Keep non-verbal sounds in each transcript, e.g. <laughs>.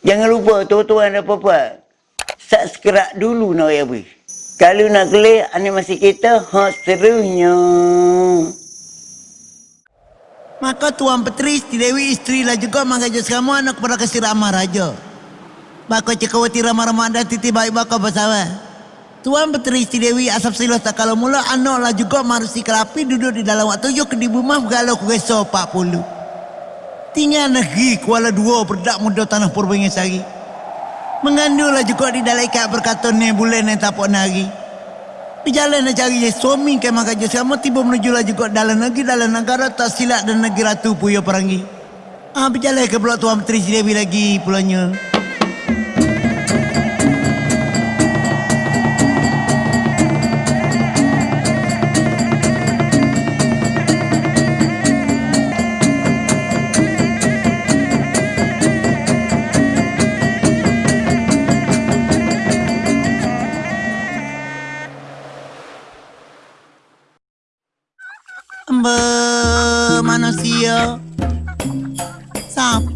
Jangan lupa tuan-tuan dan puan Subscribe dulu nak ya bui. Kalau nak kelih animasi kita, ha serunya. Maka Tuan Petri, Siti Dewi, isteri lah juga mengajar semua anak kepada kasih ramah raja. Bako cekawati ramah-ramah dan titi baik bako bersama. Tuan Petri, Siti Dewi, asap silos tak kalau mula anak lah juga marusi kerapi duduk di dalam waktu yuk di rumah galau kueso 40. Tinggal negeri Kuala Dua berdak muda tanah Purbangisari. Mengandunglah juga di dalam ikat berkata ni bulan ni tak nari. Berjalan nak cari suami ke maka je sama tiba menuju lah juga dalam negeri dalam negara tak silap dan negeri ratu puyo perangi. Ah berjalan ke Pulau Tuan Menteri Dewi lagi pulangnya.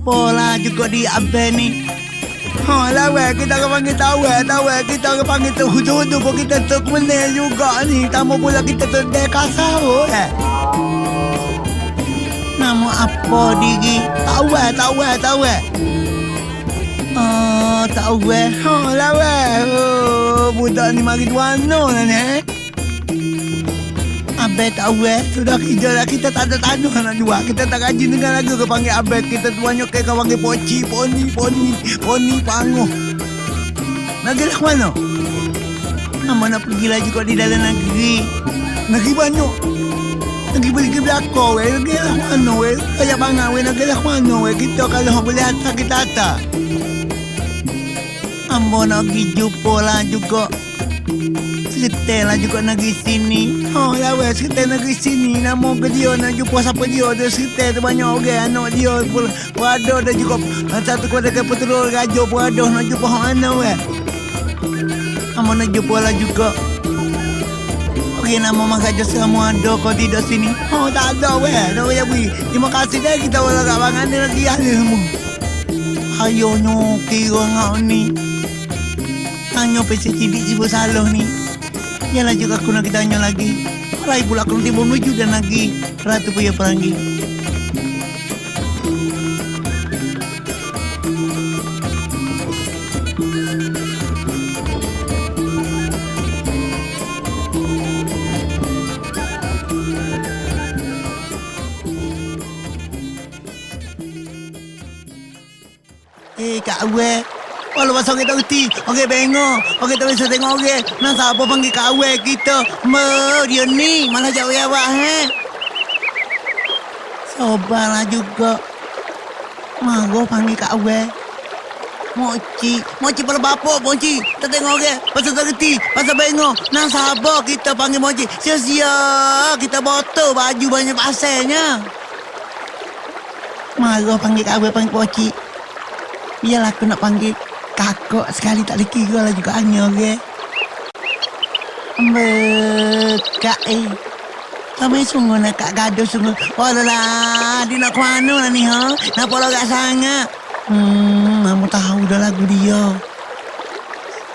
Siapa lah juga di abang ni? Ha lah weh, kita akan panggil tahu eh. Kita akan panggil tu hudu-hudu pun kita menil juga ni. Tamu pula kita tu dekasar eh. Nama apa diri? Eh, tahu eh. Oh, eh. Ha lah weh. Oh, budak ni mari duano lah ni. eh. Abed tahu eh Sudah dah Kita tak ada tanah nak jual. Kita tak gaji dengan lagu ke panggil Abed. Kita tuanya ke kau panggil poci Poni Poni Poni panguh Negeri lah mana? Nama nak pergi lagi kau di dalam negeri? Negeri banyak. Negeri beli ke belakang weh. Negeri lah mana weh? Kayak bangang weh. Negeri lah mana weh? Kita kalau boleh hantar kita hantar Ambo nak pergi jumpa lah juga Setel lah juga negeri sini. Oh ya weh setel negeri sini. Nama ke dia nak jumpa siapa dia Dia setel tu banyak orang Anak dia pun Berada dan juga Satu keluarga peturul raja pun ada Nak jumpa orang mana weh? Nama nak jumpa lah juga. Okey nama mak raja semua ada Kau tidak sini? Oh tak ada weh. Tak payah beri. Terima kasih dah kita Walau kat bangan dia lagi ada semua Ayonya kira ngau ni. Tanya pesi cidik si salah ni Yalah juga aku nak tanya lagi. Malai pula aku nanti menuju dan lagi Ratu punya perangi Eh Kak Awe Walau pasal kita reti Okey bengok. Okey tak bisa tengok okey Nak siapa panggil Kak Awe kita Me dia ni Malah jauh ya awak he? Sabarlah juga. Mago panggil Kak Awe Moci Moci pada bapak Moci Tak tengok okey Pasal tak reti Pasal bengok. Nak sabar kita panggil Moci Sia-sia Kita botol baju banyak pasirnya Marah panggil Kak Awe panggil Moci Biarlah aku nak panggil kakak sekali tak ada kira lah juga hanya ke. Bekak eh. Kami sungguh nak kak gaduh sungguh. Oh lah, dia nak ke mana lah ni ha? Nampak logat sangat. Hmm, kamu tahu dah lagu dia.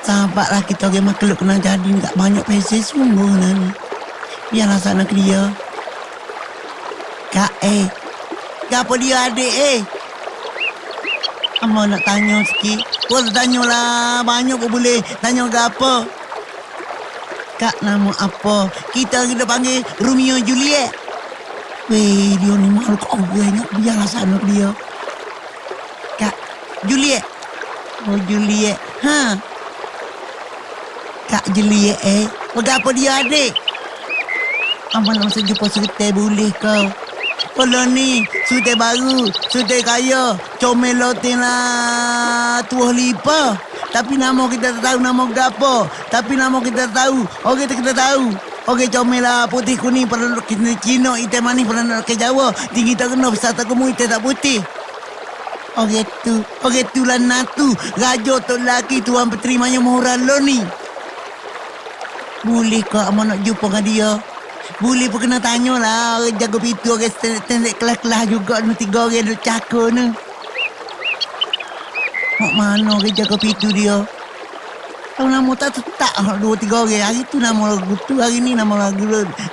Sabarlah kita orang makhluk kena jadi tak banyak pesen sungguh lah ni. Biarlah sana ke dia. Kak eh. Kenapa dia adik eh? Amba nak tanya sikit. Kau tanya lah. Banyak pun boleh. Tanya ke apa? Kak nama apa? Kita kita panggil Romeo Juliet. Weh, dia ni malu kau gue nak biarlah sana dia. Kak, Juliet. Oh, Juliet. Ha? Kak Juliet eh. Berapa dia adik? Amba nak masa jumpa cerita boleh kau. Kalau ni, sudah baru, sudah kaya, comel lotin lah tuah lipa. Tapi nama kita tak tahu nama gapo. Tapi nama kita tak tahu. Okey kita tahu. Okey comel lah putih kuning pada kita Cina, hitam manis pada nak Jawa. Tinggi tak kena besar tak kemu hitam tak putih. Okey tu, okey tu lah natu. Raja tu lelaki tuan peterimanya murah lo ni. Boleh kau amat nak jumpa dengan dia? Boleh pun kena tanya lah. Orang jaga pintu orang tendek kelas-kelas juga. Ni tiga orang duduk cakap ni. Mak mana ke jaga pintu dia? Tahu nama tak tetap dua tiga orang. Hari tu nama lagu tu, hari ni nama lagu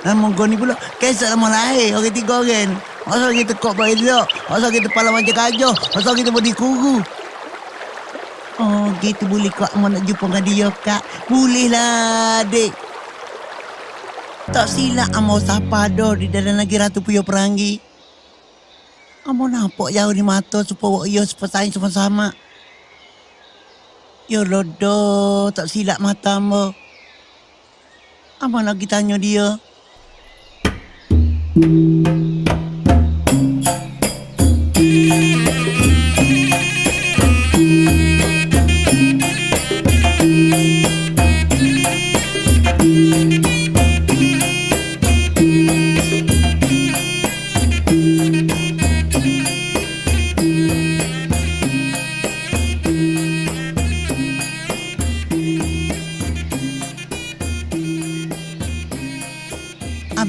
nama kau ni pula. Kesat nama lain, orang tiga orang. Masa kita kok baik dia, masa kita pala macam kajah, masa kita body kuru. Oh, gitu boleh kak mau nak jumpa dengan dia, kak. Boleh lah, dek. Tak silap amo sapa dah di dalam lagi Ratu Puyo Perangi. Amo nampak jauh di mata supaya ia seperti sama-sama. Ya lodo, tak silap mata amo. Amo lagi tanya dia.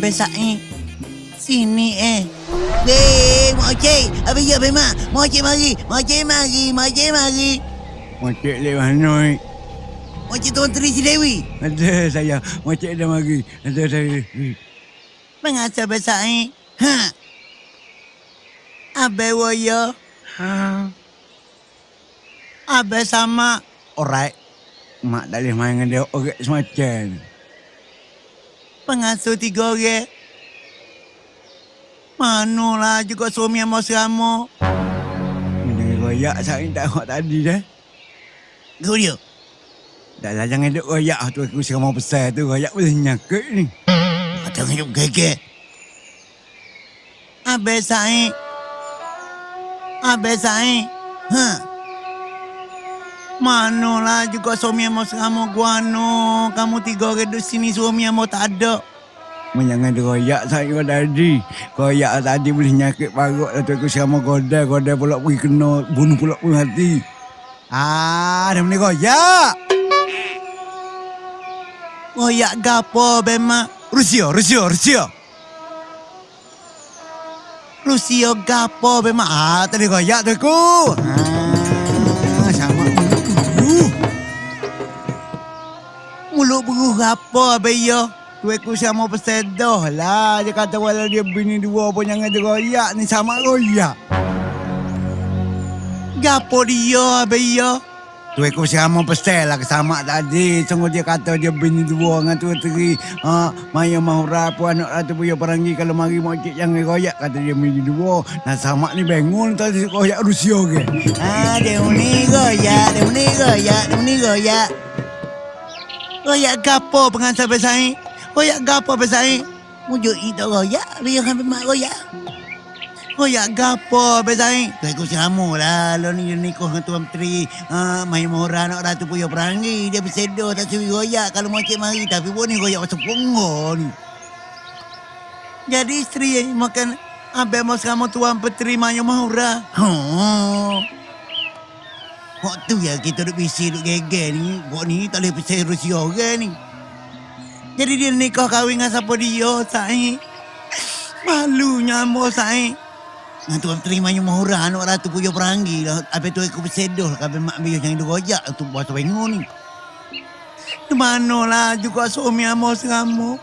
Abang Sa'i. Sini eh. Weh, Mak Cik. Abang ya, Abang Mak. Mak Cik mari. Mak Cik mari. Cik mari. Mana? eh? Mak Cik Tuan Tri Si Dewi. Ada saya. Macik dah mari. Ada saya. Mengasa Abang Sa'i. Ha. Abang waya. Ha. Abang sama. Alright. Mak tak boleh main dengan dia orang semacam. Pengasuh tiga orang. Manalah juga suami yang mau serama. Ini royak saya tak nak tadi dah. Kau dia. Dah lah jangan duk royak tu aku sekarang mau besar tu. Royak boleh nyakit ni. Ada hidup gege. Abang Sa'i. Abang Sa'i. Ha. Manalah juga suami yang mau serama guano. Kamu tiga orang duduk sini suami yang mau tak ada. Jangan royak saya tadi. Royak tadi boleh nyakit parut lah tu aku mau godai. Godai pula pergi kena bunuh pula pun hati. Ah, dah boleh royak. Royak gapo bemak. Rusia, Rusia, Rusia. Rusia gapo bemak. Ah, tadi royak tu aku. Ah, Mulut beruh gapo beyo. Tu aku sama pesedoh lah. Dia kata walau dia bini dua pun jangan royak ni sama royak. Gapo dia beyo. Tu aku sama pesel lah sama tadi. Sungguh dia kata dia bini dua dengan tu teri. Ha, Maya Mahura pun anak ratu punya perangi kalau mari mau cik jangan royak kata dia bini dua. Nah sama ni bangun tadi royak Rusia ke. Ah, dia ni goyak, dia ni goyak, dia ni goyak. Goyak gapo pengantar besai? Goyak gapo besai? Mujuk itu goyak, biar kan mak goyak. Goyak gapo besai? Tu aku sama lah, lo ni ni kau dengan tuan menteri. Ah, mai mora nak ratu punya perangi, dia bersedo tak suruh goyak kalau mau cik mari tapi pun ni goyak macam ni. Jadi isteri yang makan Abang mau sama tuan petri Mayu Mahura. Oh. Waktu ya kita duk bisi duk geger ni. Buat ni tak boleh percaya Rusia orang ni. Jadi dia nikah kahwin dengan siapa dia, Sai. Malunya ambo, Sai. Dengan tuan terima yang mahura anak ratu puyo perangi lah. Habis tu aku bersedoh lah. Habis mak biar jangan digojak tu buat pengu ni. Di mana lah juga suami ambo seramu.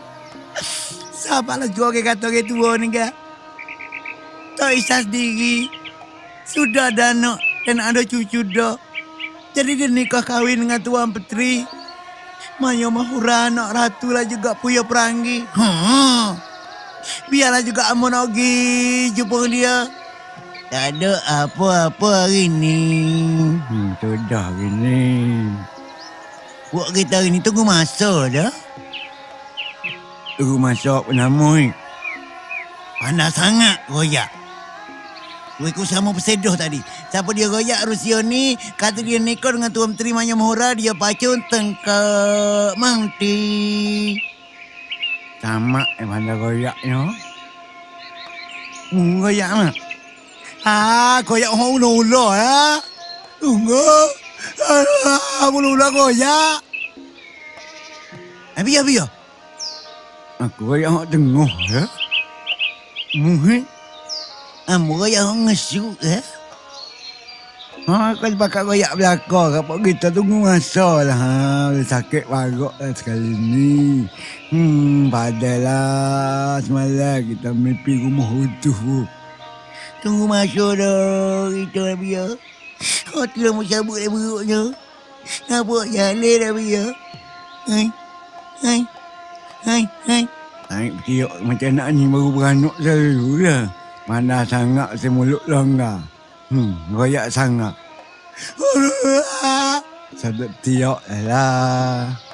Sabarlah juga ke kata ke tua ni ke. Tak isah sendiri. Sudah ada anak dan ada cucu dah. Jadi dia nikah kahwin dengan Tuan Petri. Maya Mahura anak ratu lah juga puya perangi. Ha. Biarlah juga Amun pergi jumpa dia. Tak ada apa-apa hari ni. Hmm, tu dah gini. Buat kita hari ni tunggu masa dah. Tunggu masak penamui. Panas sangat royak. Aku sama bersedoh tadi. Siapa dia royak Rusia ni, kata dia nikah dengan Tuan Menteri Maya Mahura, dia pacun tengkak mangti. Sama eh mana goyaknya. Hmm, goyak mah. Ah, koyak orang ulo-ulo ya. Tunggu. Ah, ulo-ulo koyak. Abi, abi, ya. Aku goyak hak tengah ya. Muhit. Ah, koyak orang ngesu ya. Ha, kau pakai koyak belakang Kapok kita tunggu masa lah ha, sakit parut lah sekali ni Hmm, padahlah Semalam kita mimpi rumah utuh Tunggu masa dah kita dah biar. Hati dah mau cabut dah beruknya. Nampak jalan dah biar. Hai. Hai. Hai. Hai. Naik tiok macam nak ni baru beranak selalu lah Mana sangat si mulut longgar Hmm, royak sangat. <laughs> Sadap tiok lah